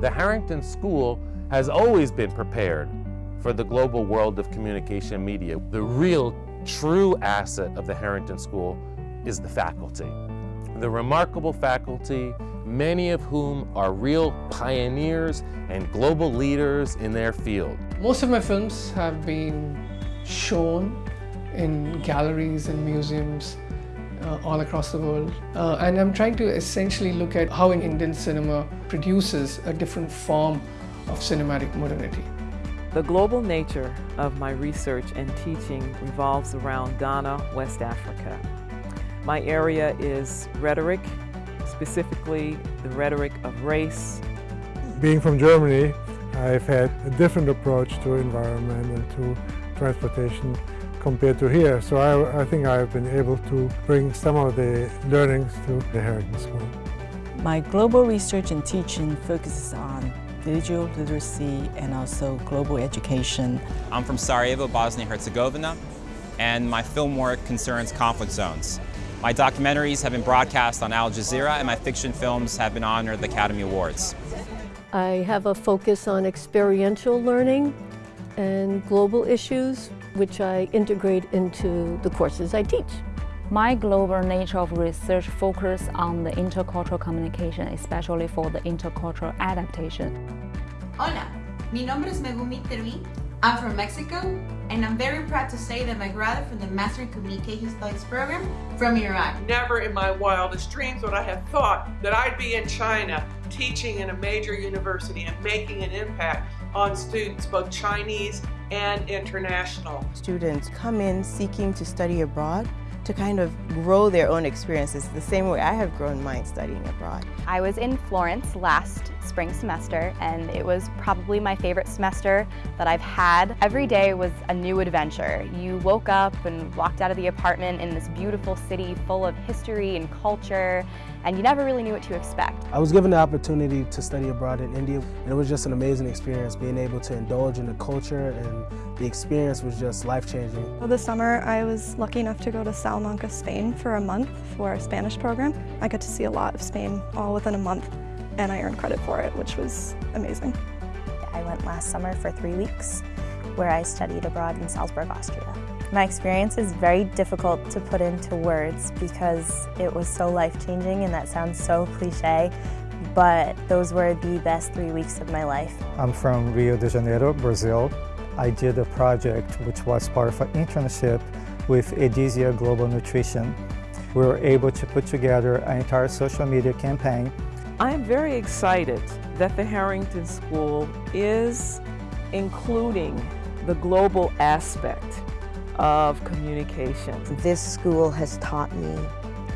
The Harrington School has always been prepared for the global world of communication media. The real, true asset of the Harrington School is the faculty. The remarkable faculty, many of whom are real pioneers and global leaders in their field. Most of my films have been shown in galleries and museums uh, all across the world. Uh, and I'm trying to essentially look at how an Indian cinema produces a different form of cinematic modernity. The global nature of my research and teaching revolves around Ghana, West Africa. My area is rhetoric, specifically the rhetoric of race. Being from Germany, I've had a different approach to environment and to transportation compared to here. So I, I, think I've been able to bring some of the learnings to the Harrington School. My global research and teaching focuses on digital literacy and also global education. I'm from Sarajevo, Bosnia-Herzegovina, and my film work concerns conflict zones. My documentaries have been broadcast on Al Jazeera and my fiction films have been honored the Academy Awards. I have a focus on experiential learning and global issues, which I integrate into the courses I teach. My global nature of research focus on the intercultural communication, especially for the intercultural adaptation. Hola, mi nombre es Megumi Tervi. I'm from Mexico, and I'm very proud to say that I graduated from the Master in Communication Studies program from Iraq. Never in my wildest dreams would I have thought that I'd be in China teaching in a major university and making an impact on students, both Chinese and international. Students come in seeking to study abroad to kind of grow their own experiences the same way I have grown mine studying abroad. I was in Florence last spring semester and it was probably my favorite semester that I've had. Every day was a new adventure. You woke up and walked out of the apartment in this beautiful city full of history and culture and you never really knew what to expect. I was given the opportunity to study abroad in India and it was just an amazing experience being able to indulge in the culture and the experience was just life-changing. Well, this summer I was lucky enough to go to Salamanca, Spain for a month for a Spanish program. I got to see a lot of Spain all within a month and I earned credit for it, which was amazing. I went last summer for three weeks where I studied abroad in Salzburg, Austria. My experience is very difficult to put into words because it was so life-changing and that sounds so cliche, but those were the best three weeks of my life. I'm from Rio de Janeiro, Brazil. I did a project which was part of an internship with Edesia Global Nutrition. We were able to put together an entire social media campaign. I am very excited that the Harrington School is including the global aspect of communication. This school has taught me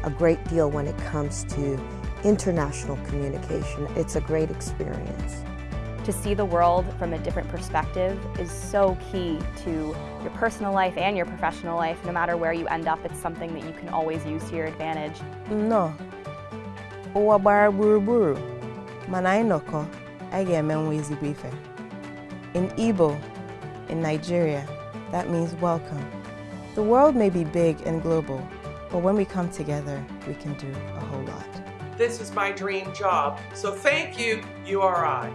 a great deal when it comes to international communication. It's a great experience. To see the world from a different perspective is so key to your personal life and your professional life. No matter where you end up, it's something that you can always use to your advantage. No. Ụwa gbara gburugburu, mana anyị nọkọ, anyị ga-emenwe ezigbo ife. In Igbo, in Nigeria, that means welcome. The world may be big and global, but when we come together, we can do a whole lot. This is my dream job, so thank you, URI.